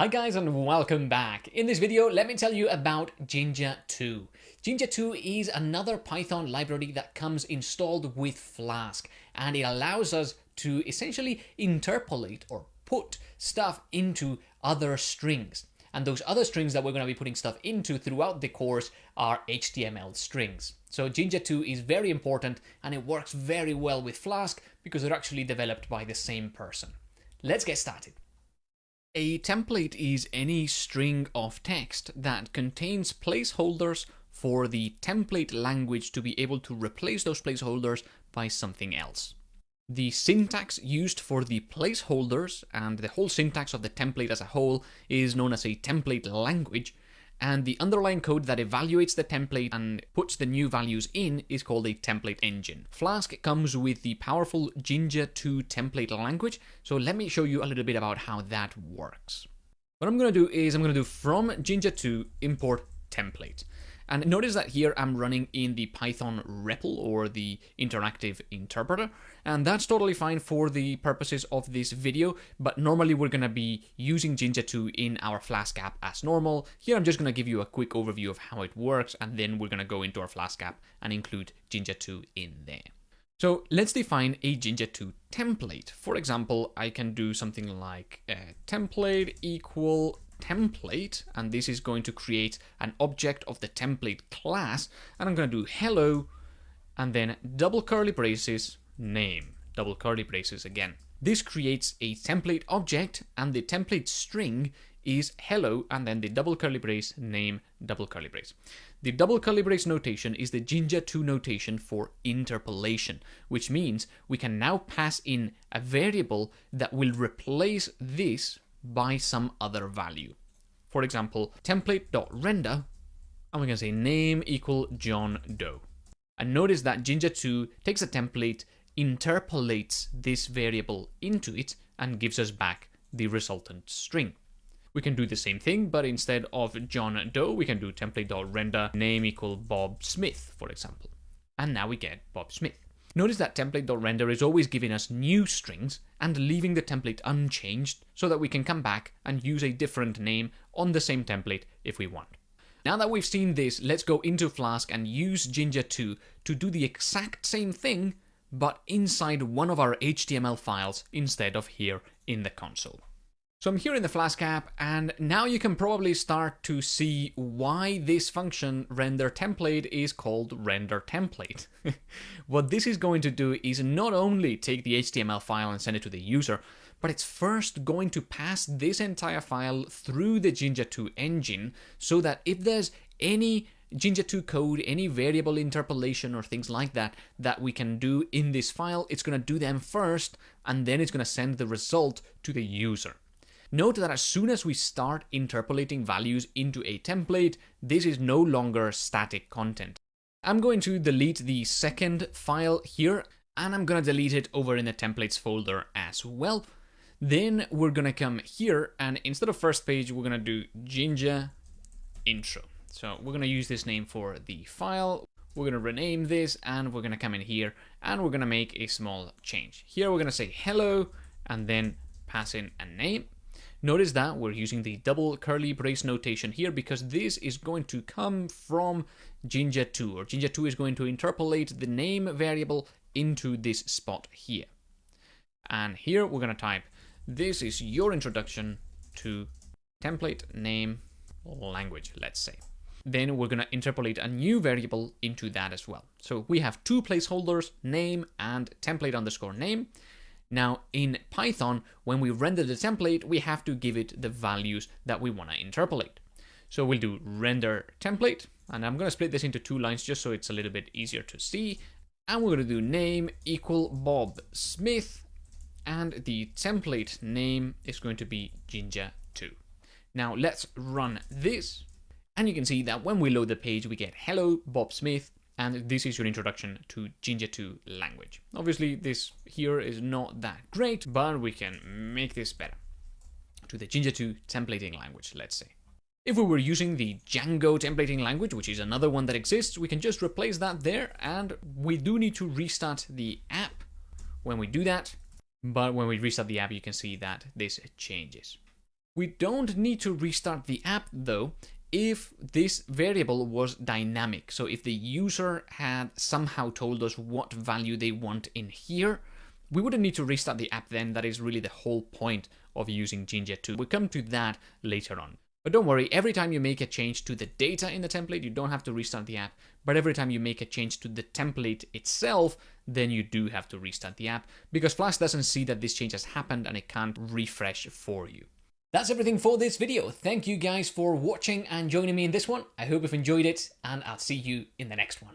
Hi guys and welcome back. In this video, let me tell you about Jinja 2. Jinja 2 is another Python library that comes installed with Flask and it allows us to essentially interpolate or put stuff into other strings. And those other strings that we're going to be putting stuff into throughout the course are HTML strings. So Jinja 2 is very important and it works very well with Flask because they're actually developed by the same person. Let's get started. A template is any string of text that contains placeholders for the template language to be able to replace those placeholders by something else. The syntax used for the placeholders and the whole syntax of the template as a whole is known as a template language, and the underlying code that evaluates the template and puts the new values in is called a template engine. Flask comes with the powerful Jinja 2 template language, so let me show you a little bit about how that works. What I'm going to do is I'm going to do from Jinja 2 import template. And notice that here I'm running in the Python REPL or the interactive interpreter, and that's totally fine for the purposes of this video, but normally we're going to be using Jinja 2 in our Flask app as normal. Here I'm just going to give you a quick overview of how it works, and then we're going to go into our Flask app and include Jinja 2 in there. So let's define a Jinja 2 template. For example, I can do something like uh, template equal template, and this is going to create an object of the template class, and I'm going to do hello, and then double curly braces, name, double curly braces again. This creates a template object, and the template string is hello, and then the double curly brace, name, double curly brace. The double curly brace notation is the Jinja 2 notation for interpolation, which means we can now pass in a variable that will replace this by some other value. For example, template.render, and we're going to say name equal John Doe. And notice that Jinja 2 takes a template, interpolates this variable into it, and gives us back the resultant string. We can do the same thing, but instead of John Doe, we can do template.render name equal Bob Smith, for example. And now we get Bob Smith. Notice that template.render is always giving us new strings and leaving the template unchanged so that we can come back and use a different name on the same template if we want. Now that we've seen this, let's go into Flask and use Jinja 2 to do the exact same thing, but inside one of our HTML files instead of here in the console. So I'm here in the Flask app, and now you can probably start to see why this function render template is called render template. what this is going to do is not only take the HTML file and send it to the user, but it's first going to pass this entire file through the Jinja 2 engine so that if there's any Jinja 2 code, any variable interpolation or things like that that we can do in this file, it's going to do them first and then it's going to send the result to the user. Note that as soon as we start interpolating values into a template, this is no longer static content. I'm going to delete the second file here, and I'm going to delete it over in the templates folder as well. Then we're going to come here, and instead of first page, we're going to do Jinja intro. So we're going to use this name for the file. We're going to rename this, and we're going to come in here, and we're going to make a small change. Here we're going to say hello, and then pass in a name. Notice that we're using the double curly brace notation here because this is going to come from Jinja 2, or Jinja 2 is going to interpolate the name variable into this spot here. And here we're going to type, this is your introduction to template name language, let's say. Then we're going to interpolate a new variable into that as well. So we have two placeholders, name and template underscore name. Now in Python, when we render the template, we have to give it the values that we want to interpolate. So we'll do render template, and I'm going to split this into two lines just so it's a little bit easier to see. And we're going to do name equal Bob Smith, and the template name is going to be Jinja 2. Now let's run this, and you can see that when we load the page, we get hello Bob Smith, and this is your introduction to Jinja 2 language. Obviously, this here is not that great, but we can make this better. To the Jinja 2 templating language, let's say. If we were using the Django templating language, which is another one that exists, we can just replace that there, and we do need to restart the app when we do that, but when we restart the app, you can see that this changes. We don't need to restart the app though if this variable was dynamic. So if the user had somehow told us what value they want in here, we wouldn't need to restart the app then. That is really the whole point of using Jinja 2. We'll come to that later on. But don't worry, every time you make a change to the data in the template, you don't have to restart the app. But every time you make a change to the template itself, then you do have to restart the app because Flask doesn't see that this change has happened and it can't refresh for you. That's everything for this video. Thank you guys for watching and joining me in this one. I hope you've enjoyed it and I'll see you in the next one.